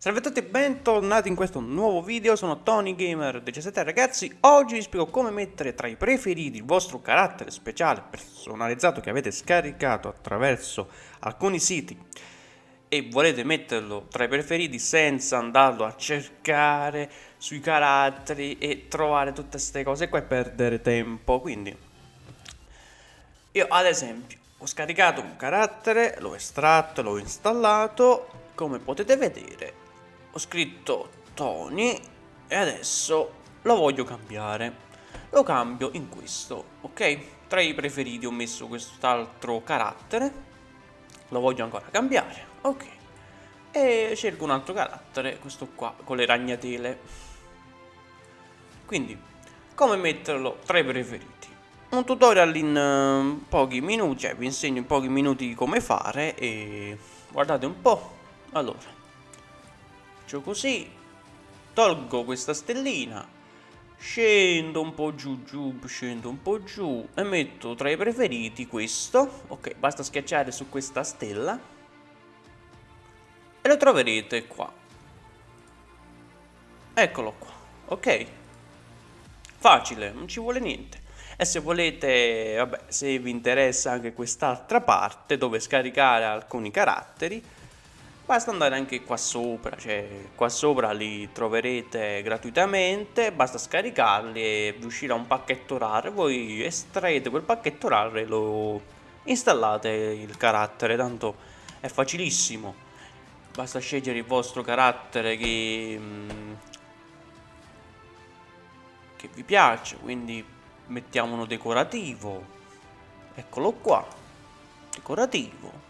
Salve a tutti e bentornati in questo nuovo video, sono Tony Gamer 17 ragazzi Oggi vi spiego come mettere tra i preferiti il vostro carattere speciale personalizzato che avete scaricato attraverso alcuni siti E volete metterlo tra i preferiti senza andarlo a cercare sui caratteri e trovare tutte queste cose qua e perdere tempo. Quindi io ad esempio ho scaricato un carattere, l'ho estratto, l'ho installato. Come potete vedere ho scritto Tony e adesso lo voglio cambiare. Lo cambio in questo ok? Tra i preferiti ho messo quest'altro carattere. Lo voglio ancora cambiare ok? E scelgo un altro carattere questo qua con le ragnatele. Quindi come metterlo tra i preferiti? Un tutorial in uh, pochi minuti cioè vi insegno in pochi minuti come fare e guardate un po' allora faccio così tolgo questa stellina scendo un po' giù giù scendo un po' giù e metto tra i preferiti questo. Ok basta schiacciare su questa stella e lo troverete qua. Eccolo qua ok. Facile non ci vuole niente. E se volete vabbè se vi interessa anche quest'altra parte dove scaricare alcuni caratteri basta andare anche qua sopra cioè qua sopra li troverete gratuitamente basta scaricarli e vi uscirà un pacchetto raro voi estraete quel pacchetto raro e lo installate il carattere tanto è facilissimo. Basta scegliere il vostro carattere che mm, che vi piace quindi mettiamo uno decorativo. Eccolo qua decorativo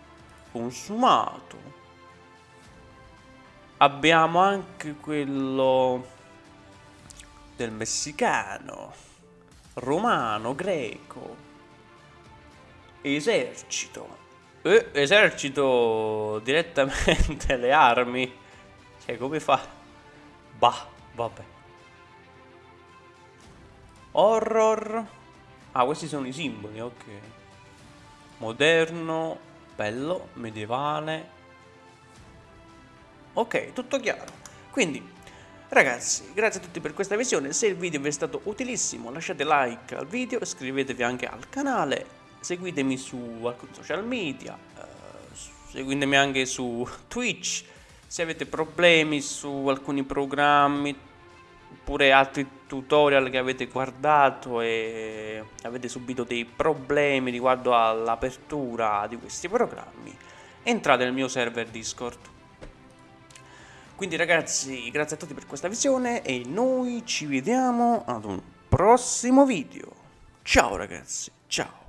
consumato Abbiamo anche quello del messicano, romano, greco, esercito. Eh, esercito direttamente le armi. Cioè, come fa? Bah, vabbè. Horror. Ah, questi sono i simboli, ok. Moderno, bello, medievale, Ok, tutto chiaro. Quindi, ragazzi, grazie a tutti per questa visione. Se il video vi è stato utilissimo, lasciate like al video, iscrivetevi anche al canale, seguitemi su alcuni social media, eh, seguitemi anche su Twitch. Se avete problemi su alcuni programmi, oppure altri tutorial che avete guardato e avete subito dei problemi riguardo all'apertura di questi programmi, entrate nel mio server Discord. Quindi ragazzi, grazie a tutti per questa visione e noi ci vediamo ad un prossimo video. Ciao ragazzi, ciao.